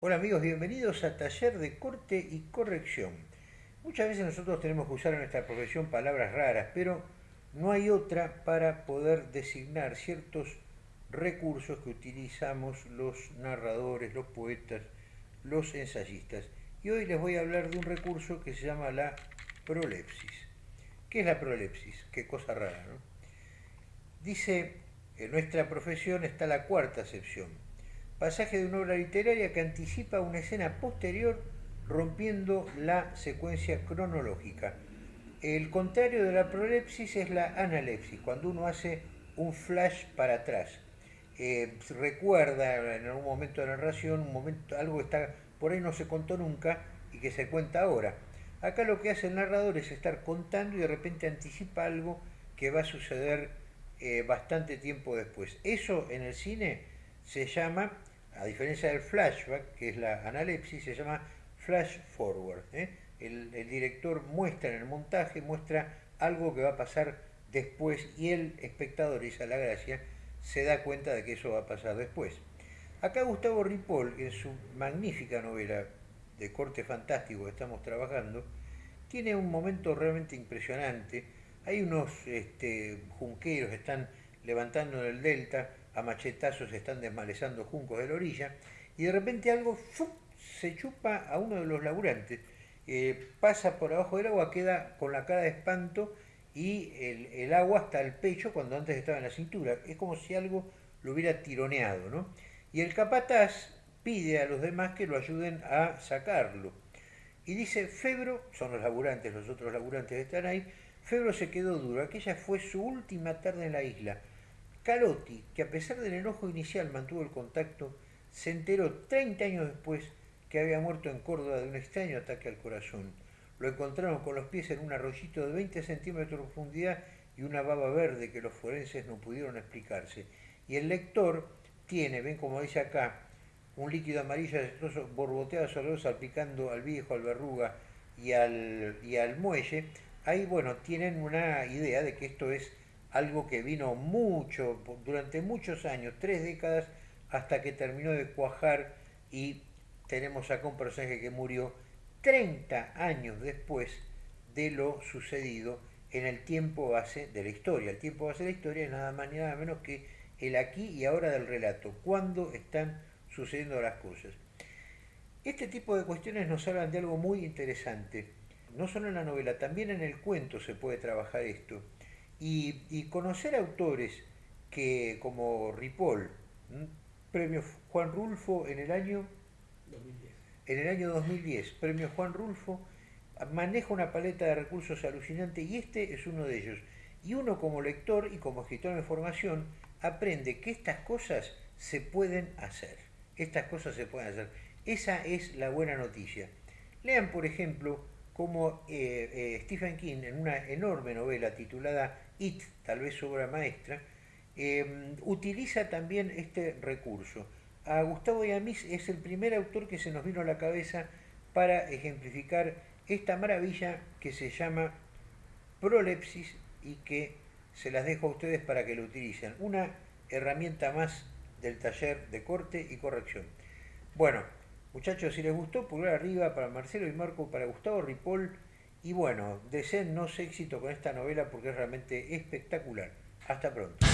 Hola amigos, bienvenidos a Taller de Corte y Corrección. Muchas veces nosotros tenemos que usar en nuestra profesión palabras raras, pero no hay otra para poder designar ciertos recursos que utilizamos los narradores, los poetas, los ensayistas. Y hoy les voy a hablar de un recurso que se llama la prolepsis. ¿Qué es la prolepsis? Qué cosa rara, ¿no? Dice, en nuestra profesión está la cuarta acepción pasaje de una obra literaria que anticipa una escena posterior rompiendo la secuencia cronológica. El contrario de la prolepsis es la analepsis, cuando uno hace un flash para atrás. Eh, recuerda en algún momento de la narración, un momento, algo está por ahí no se contó nunca y que se cuenta ahora. Acá lo que hace el narrador es estar contando y de repente anticipa algo que va a suceder eh, bastante tiempo después. Eso en el cine se llama a diferencia del flashback, que es la analepsis, se llama flash forward. ¿eh? El, director muestra en el montaje, muestra algo que va a pasar después y el espectador, esa la gracia, se da cuenta de que eso va a pasar después. Acá Gustavo Ripoll, en su magnífica novela de corte fantástico que estamos trabajando, tiene un momento realmente impresionante. Hay unos este, junqueros que están levantando en el delta, a machetazos están desmalezando juncos de la orilla, y de repente algo se chupa a uno de los laburantes, eh, pasa por abajo del agua, queda con la cara de espanto y el, agua hasta el pecho cuando antes estaba en la cintura. Es como si algo lo hubiera tironeado, ¿no? Y el capataz pide a los demás que lo ayuden a sacarlo. Y dice, Febro, son los laburantes, los otros laburantes están ahí, Febro se quedó duro, aquella fue su última tarde en la isla. Calotti, que a pesar del enojo inicial mantuvo el contacto, se enteró 30 años después que había muerto en Córdoba de un extraño ataque al corazón. Lo encontraron con los pies en un arroyito de 20 centímetros de profundidad y una baba verde que los forenses no pudieron explicarse. Y el lector tiene, ven como dice acá, un líquido amarillo borboteado sobre salpicando al viejo, al verruga y al, y al muelle. Ahí, bueno, tienen una idea de que esto es algo que vino mucho, durante muchos años, tres décadas, hasta que terminó de cuajar y tenemos acá un personaje que murió 30 años después de lo sucedido en el tiempo base de la historia. El tiempo base de la historia es nada más ni nada menos que el aquí y ahora del relato, cuándo están sucediendo las cosas. Este tipo de cuestiones nos hablan de algo muy interesante. No solo en la novela, también en el cuento se puede trabajar esto. Y, conocer autores que, como Ripoll, premio Juan Rulfo en el año 2010. En el año 2010, premio Juan Rulfo, maneja una paleta de recursos alucinante y este es uno de ellos. Y uno como lector y como escritor de formación aprende que estas cosas se pueden hacer. Estas cosas se pueden hacer. Esa es la buena noticia. Lean, por ejemplo, como eh, eh, Stephen King, en una enorme novela titulada It, tal vez obra maestra, em, utiliza también este recurso. A Gustavo Yamis es el primer autor que se nos vino a la cabeza para ejemplificar esta maravilla que se llama prolepsis y que se las dejo a ustedes para que lo utilicen. Una herramienta más del taller de corte y corrección. Bueno, Muchachos, si les gustó, pulgar arriba para Marcelo y Marco, para Gustavo Ripoll. Y bueno, deseennos éxito con esta novela porque es realmente espectacular. Hasta pronto.